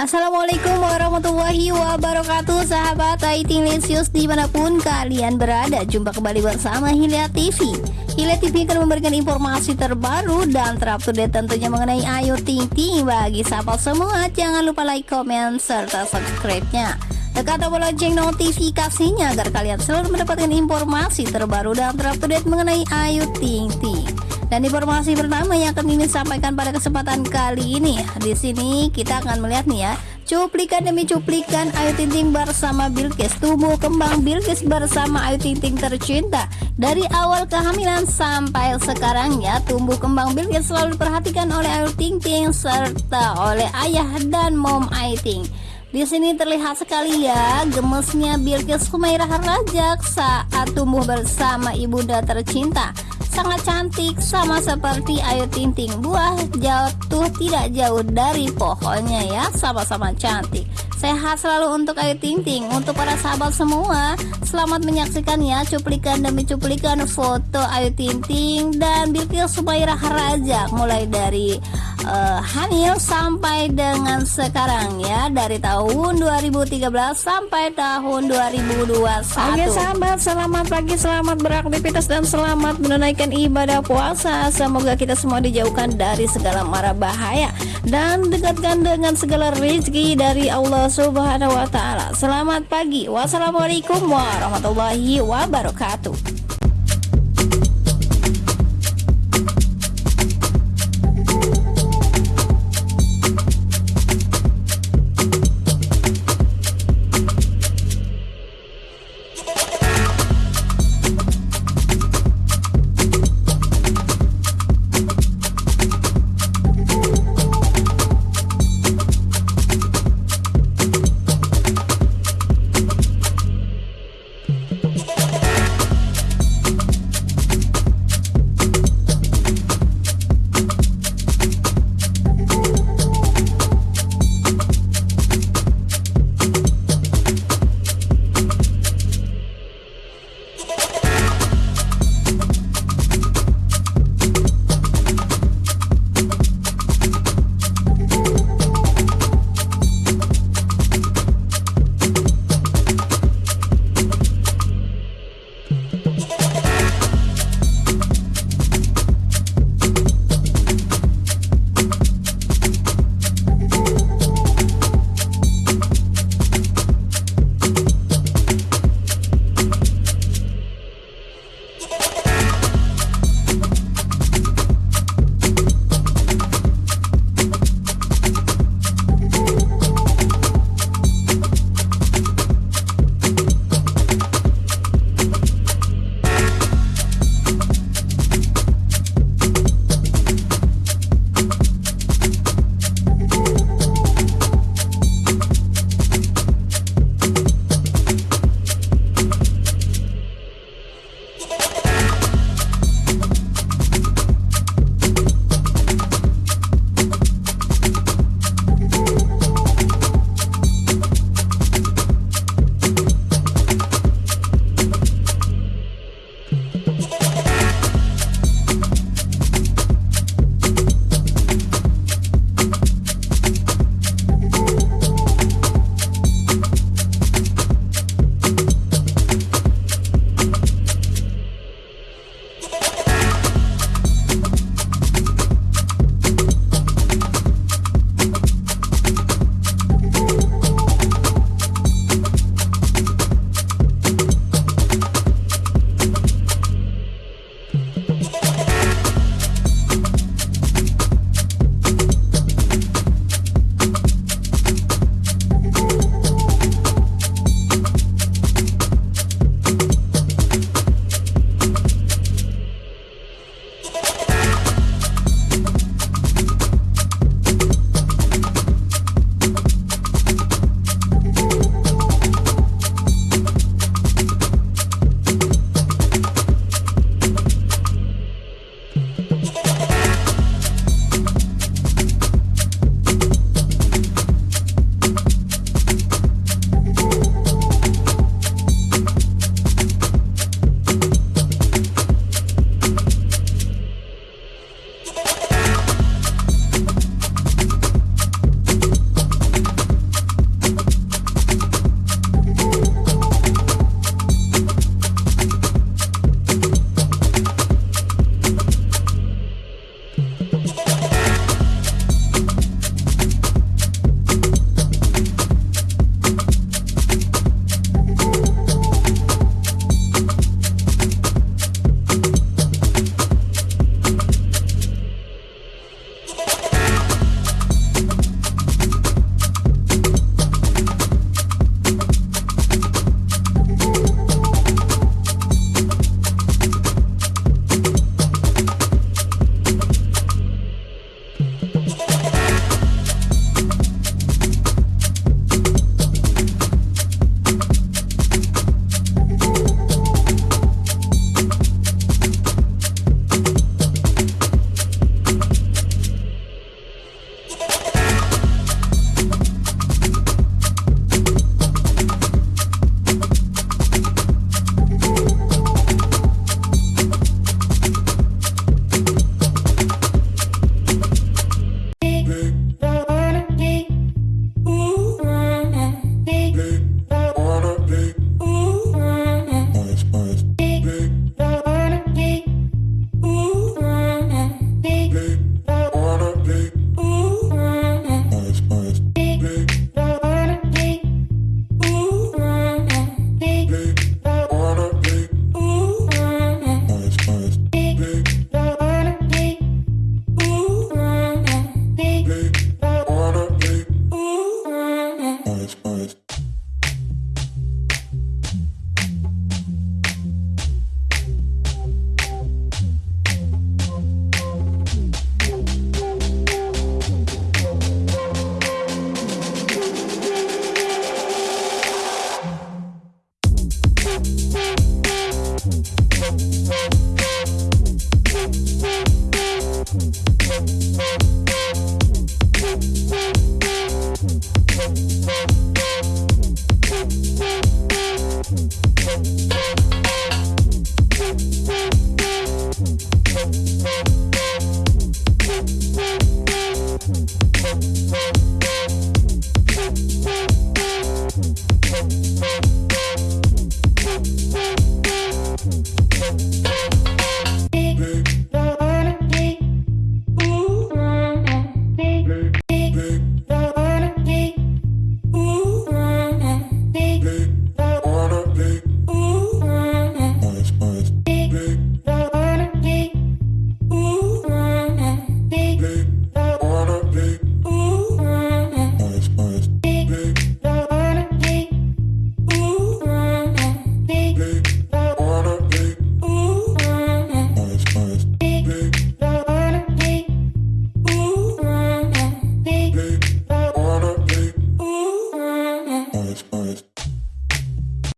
Assalamualaikum warahmatullahi wabarakatuh Sahabat Aiting Lesius di mana pun kalian berada. Jumpa kembali bersama Hilya TV Hilya TV akan memberikan informasi terbaru dan terupdate tentunya mengenai Ayu Ting Ting Bagi sahabat semua. Jangan lupa like, comment, serta subscribe-nya. Tekan tombol lonceng notifikasinya agar kalian selalu mendapatkan informasi terbaru dan terupdate mengenai Ayu Ting Ting dan informasi pertama yang akan ini sampaikan pada kesempatan kali ini, di sini kita akan melihat nih ya, cuplikan demi cuplikan Ayu Ting Ting bersama Bilkis, tumbuh kembang Bilkis bersama Ayu Ting Ting tercinta. Dari awal kehamilan sampai sekarang ya, tumbuh kembang Bilkis selalu diperhatikan oleh Ayu Ting Ting serta oleh ayah dan mom Ayu Ting. Di sini terlihat sekali ya gemesnya Bilkis Humairah Rajak saat tumbuh bersama ibunda tercinta sangat cantik sama seperti Ayu Ting Ting buah jatuh tidak jauh dari pohonnya ya. Sama-sama cantik. Sehat selalu untuk Ayu Ting Ting untuk para sahabat semua. Selamat menyaksikan ya cuplikan demi cuplikan foto Ayu Ting Ting dan Bilkis Sumairah Raja mulai dari uh, hamil sampai dengan sekarang ya dari tahun 2013 sampai tahun 2021 Oke sahabat selamat pagi selamat beraktivitas dan selamat menunaikan ibadah puasa. Semoga kita semua dijauhkan dari segala mara bahaya Dan dekatkan dengan segala rezeki dari Allah subhanahu wa ta'ala. Selamat pagi. Wassalamualaikum warahmatullahi wabarakatuh